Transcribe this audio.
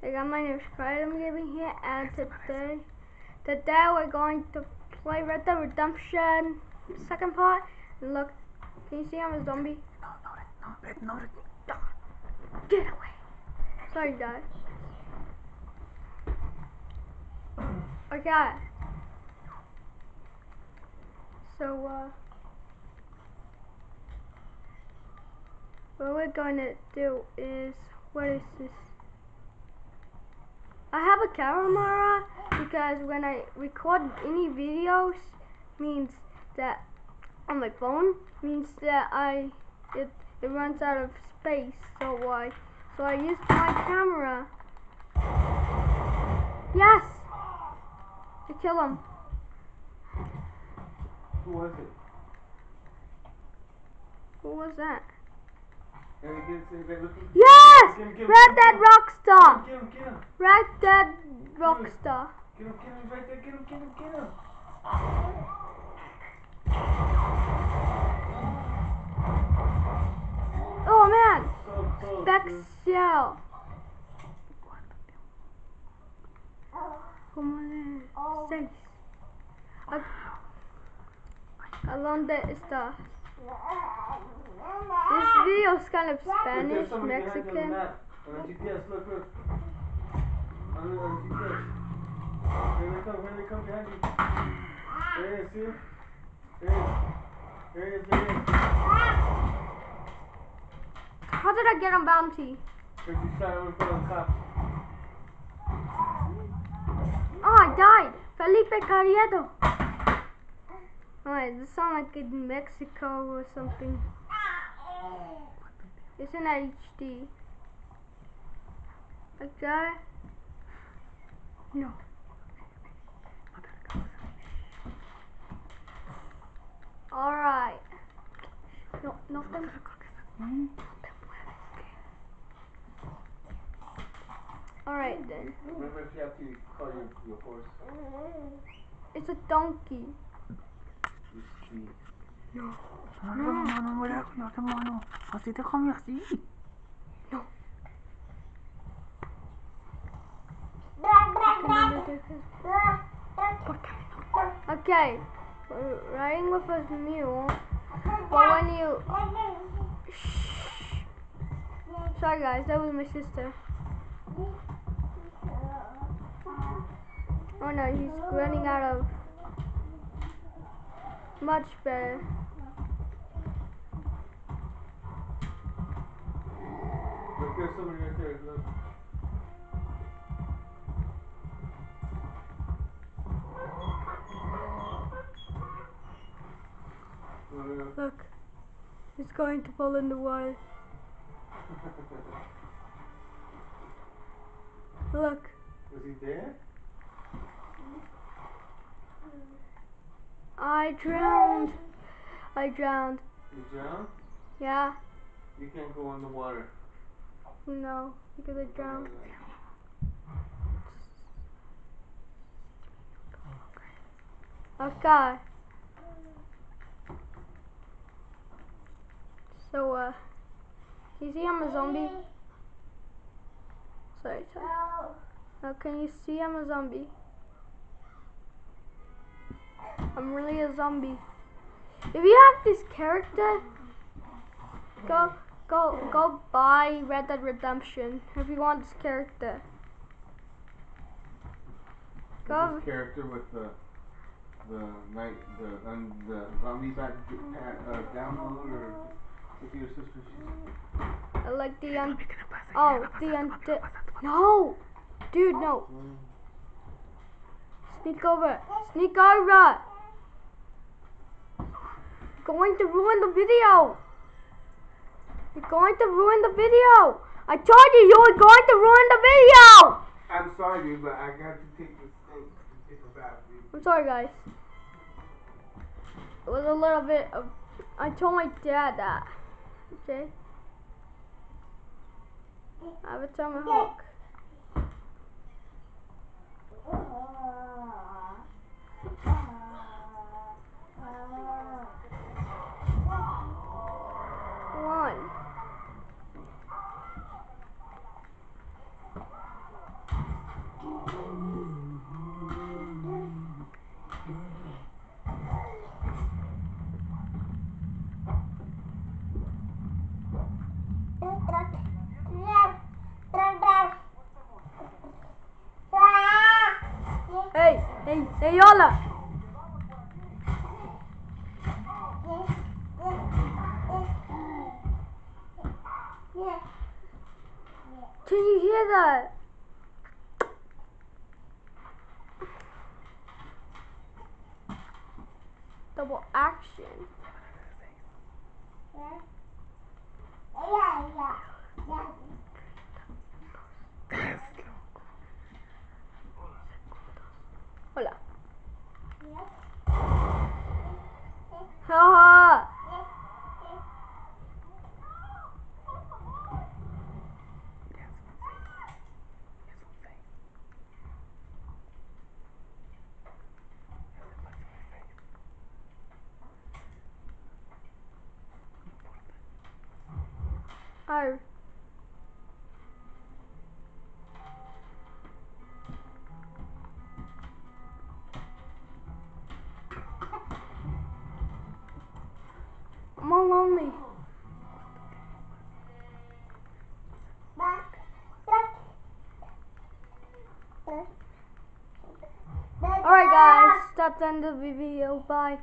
Hey guys, my name is Kratom Gaming here, and today, today we're going to play Red Dead Redemption second part. And look, can you see I'm a zombie? No, no, no, no, no. Get away! Sorry guys. Okay. So, uh, what we're going to do is, what is this? I have a camera because when I record any videos means that on my phone means that I it it runs out of space so I so I use my camera. Yes! I kill him. Who was it? Who was that? Hey, get, get, get, look, look. Yes! Red Dead. Rockstar! Get him, get him. Red Dead Rockstar. Get him, get him, right there. Get him, get him, get him. Oh man! So shell. ¿Cómo le seis? A, ¿A dónde está? This video kind of Spanish, Mexican. How did I get on bounty? Oh, I died! Felipe Carriedo! Oh, Alright, this sounds like in Mexico or something. It's in HD. Okay? No. Alright. No, no te Alright then. Remember if you have to call your, your horse. It's a donkey. You see. No. No, no, no, no, wala ko na mono. Kasi te kom merci. No. Okay, uh, we're riding with a mule, but when you shh. Sorry guys, that was my sister. Oh no, he's running out of much better. Look, there's somebody right there. Look. Look, look. Look, he's going to fall in the water. Look, Was he there? I drowned. I drowned. You drowned? Yeah, You can't go in the water. no, because I drowned. Okay. So, uh, you see I'm a zombie? Sorry, sorry. Now, can you see I'm a zombie? I'm really a zombie. If you have this character, go, go, go buy Red Dead Redemption if you want this character. Is Go. this character with the the night the um, the zombie back uh, download or with your sister? She's I like the un. Oh, the un. No, dude, no. Sneak over. Sneak over. Going to ruin the video. You're going to ruin the video. I told you you were going to ruin the video. I'm sorry, dude, but I got to take this thing to take a bath, dude. I'm sorry, guys. It was a little bit of. I told my dad that. Okay. I have a tomahawk. Hey, Yola. Can you hear that? Double action. Hola. Oh. I'm all lonely. Alright guys, that's the end of the video. Bye.